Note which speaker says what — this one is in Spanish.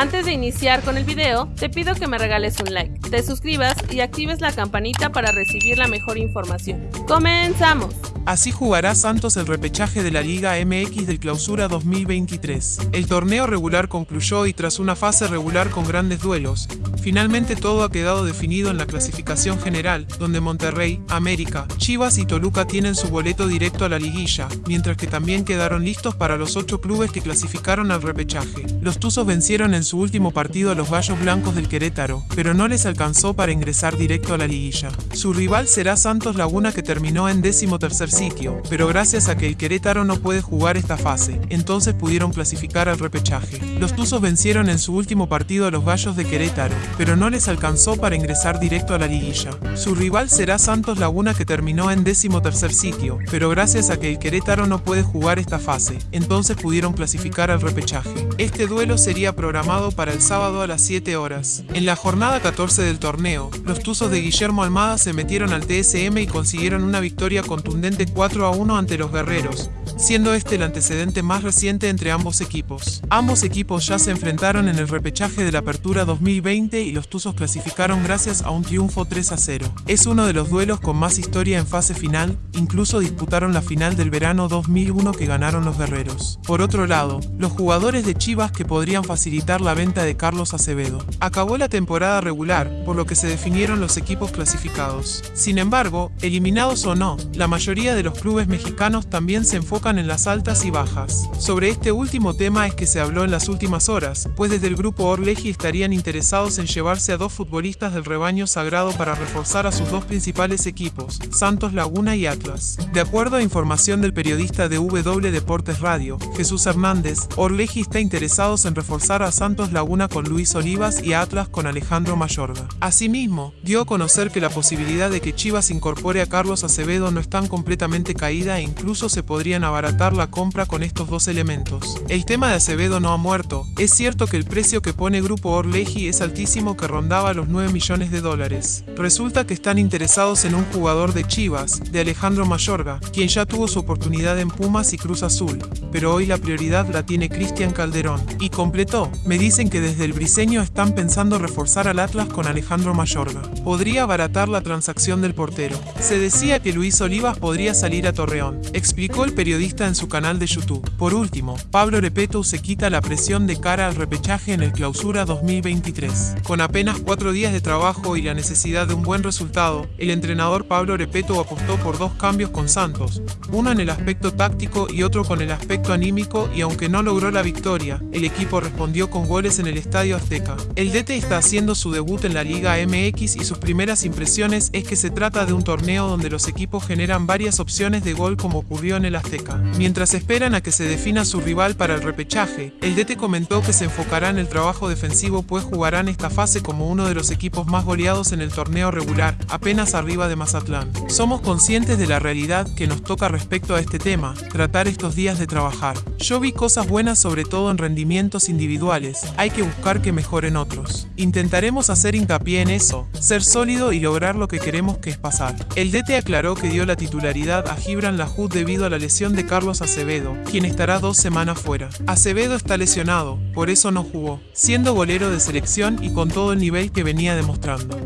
Speaker 1: Antes de iniciar con el video, te pido que me regales un like, te suscribas y actives la campanita para recibir la mejor información. ¡Comenzamos!
Speaker 2: Así jugará Santos el repechaje de la Liga MX del Clausura 2023. El torneo regular concluyó y tras una fase regular con grandes duelos, finalmente todo ha quedado definido en la clasificación general, donde Monterrey, América, Chivas y Toluca tienen su boleto directo a la liguilla, mientras que también quedaron listos para los ocho clubes que clasificaron al repechaje. Los Tuzos vencieron en su último partido a los Gallos Blancos del Querétaro, pero no les alcanzó para ingresar directo a la liguilla. Su rival será Santos Laguna que terminó en décimo tercer sitio, pero gracias a que el Querétaro no puede jugar esta fase, entonces pudieron clasificar al repechaje. Los Tuzos vencieron en su último partido a los Gallos de Querétaro, pero no les alcanzó para ingresar directo a la liguilla. Su rival será Santos Laguna que terminó en décimo tercer sitio, pero gracias a que el Querétaro no puede jugar esta fase, entonces pudieron clasificar al repechaje. Este duelo sería programado para el sábado a las 7 horas. En la jornada 14 del torneo, los Tuzos de Guillermo Almada se metieron al TSM y consiguieron una victoria contundente 4 a 1 ante los guerreros, siendo este el antecedente más reciente entre ambos equipos. Ambos equipos ya se enfrentaron en el repechaje de la Apertura 2020 y los Tuzos clasificaron gracias a un triunfo 3 a 0. Es uno de los duelos con más historia en fase final, incluso disputaron la final del verano 2001 que ganaron los guerreros. Por otro lado, los jugadores de Chivas que podrían facilitar la venta de Carlos Acevedo. Acabó la temporada regular, por lo que se definieron los equipos clasificados. Sin embargo, eliminados o no, la mayoría de los clubes mexicanos también se enfocan en las altas y bajas. Sobre este último tema es que se habló en las últimas horas, pues desde el grupo Orleji estarían interesados en llevarse a dos futbolistas del rebaño sagrado para reforzar a sus dos principales equipos, Santos Laguna y Atlas. De acuerdo a información del periodista de W Deportes Radio, Jesús Hernández, Orleji está interesados en reforzar a Santos Laguna con Luis Olivas y Atlas con Alejandro Mayorga. Asimismo, dio a conocer que la posibilidad de que Chivas incorpore a Carlos Acevedo no está completamente caída e incluso se podrían abarcar la compra con estos dos elementos. El tema de Acevedo no ha muerto. Es cierto que el precio que pone Grupo Orleji es altísimo que rondaba los 9 millones de dólares. Resulta que están interesados en un jugador de Chivas, de Alejandro Mayorga, quien ya tuvo su oportunidad en Pumas y Cruz Azul, pero hoy la prioridad la tiene Cristian Calderón. Y completó, me dicen que desde el briseño están pensando reforzar al Atlas con Alejandro Mayorga. Podría abaratar la transacción del portero. Se decía que Luis Olivas podría salir a Torreón, explicó el periodista en su canal de YouTube. Por último, Pablo Repeto se quita la presión de cara al repechaje en el Clausura 2023. Con apenas cuatro días de trabajo y la necesidad de un buen resultado, el entrenador Pablo Repeto apostó por dos cambios con Santos, uno en el aspecto táctico y otro con el aspecto anímico y aunque no logró la victoria, el equipo respondió con goles en el Estadio Azteca. El DT está haciendo su debut en la Liga MX y sus primeras impresiones es que se trata de un torneo donde los equipos generan varias opciones de gol como ocurrió en el Azteca. Mientras esperan a que se defina su rival para el repechaje, el DT comentó que se enfocará en el trabajo defensivo pues jugarán esta fase como uno de los equipos más goleados en el torneo regular, apenas arriba de Mazatlán. Somos conscientes de la realidad que nos toca respecto a este tema, tratar estos días de trabajar. Yo vi cosas buenas sobre todo en rendimientos individuales, hay que buscar que mejoren otros. Intentaremos hacer hincapié en eso, ser sólido y lograr lo que queremos que es pasar. El DT aclaró que dio la titularidad a Gibran Lahud debido a la lesión de Carlos Acevedo, quien estará dos semanas fuera. Acevedo está lesionado, por eso no jugó, siendo golero de selección y con todo el nivel que venía demostrando.